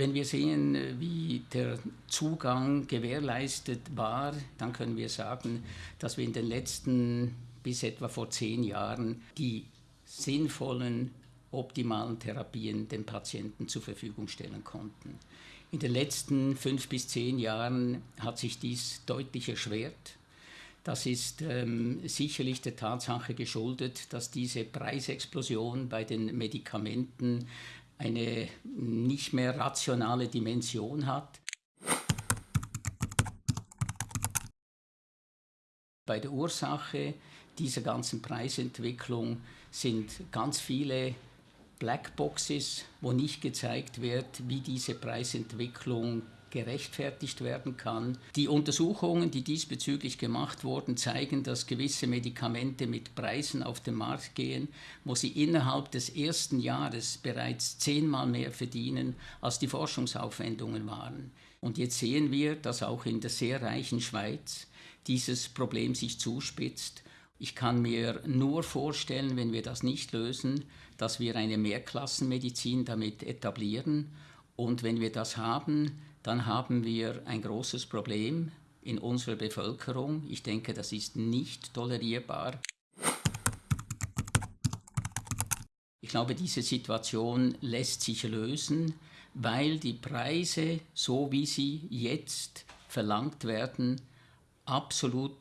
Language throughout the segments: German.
Wenn wir sehen, wie der Zugang gewährleistet war, dann können wir sagen, dass wir in den letzten bis etwa vor zehn Jahren die sinnvollen, optimalen Therapien den Patienten zur Verfügung stellen konnten. In den letzten fünf bis zehn Jahren hat sich dies deutlich erschwert. Das ist ähm, sicherlich der Tatsache geschuldet, dass diese Preisexplosion bei den Medikamenten eine nicht mehr rationale Dimension hat. Bei der Ursache dieser ganzen Preisentwicklung sind ganz viele Blackboxes, wo nicht gezeigt wird, wie diese Preisentwicklung gerechtfertigt werden kann. Die Untersuchungen, die diesbezüglich gemacht wurden, zeigen, dass gewisse Medikamente mit Preisen auf den Markt gehen, wo sie innerhalb des ersten Jahres bereits zehnmal mehr verdienen, als die Forschungsaufwendungen waren. Und jetzt sehen wir, dass auch in der sehr reichen Schweiz dieses Problem sich zuspitzt ich kann mir nur vorstellen, wenn wir das nicht lösen, dass wir eine Mehrklassenmedizin damit etablieren. Und wenn wir das haben, dann haben wir ein großes Problem in unserer Bevölkerung. Ich denke, das ist nicht tolerierbar. Ich glaube, diese Situation lässt sich lösen, weil die Preise, so wie sie jetzt verlangt werden, absolut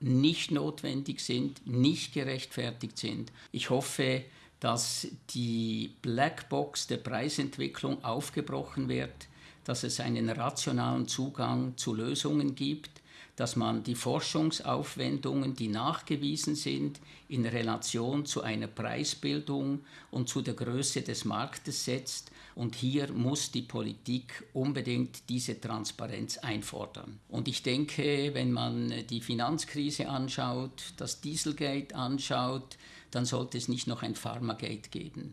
nicht notwendig sind, nicht gerechtfertigt sind. Ich hoffe, dass die Blackbox der Preisentwicklung aufgebrochen wird, dass es einen rationalen Zugang zu Lösungen gibt, dass man die Forschungsaufwendungen, die nachgewiesen sind, in Relation zu einer Preisbildung und zu der Größe des Marktes setzt. Und hier muss die Politik unbedingt diese Transparenz einfordern. Und ich denke, wenn man die Finanzkrise anschaut, das Dieselgate anschaut, dann sollte es nicht noch ein Pharmagate geben.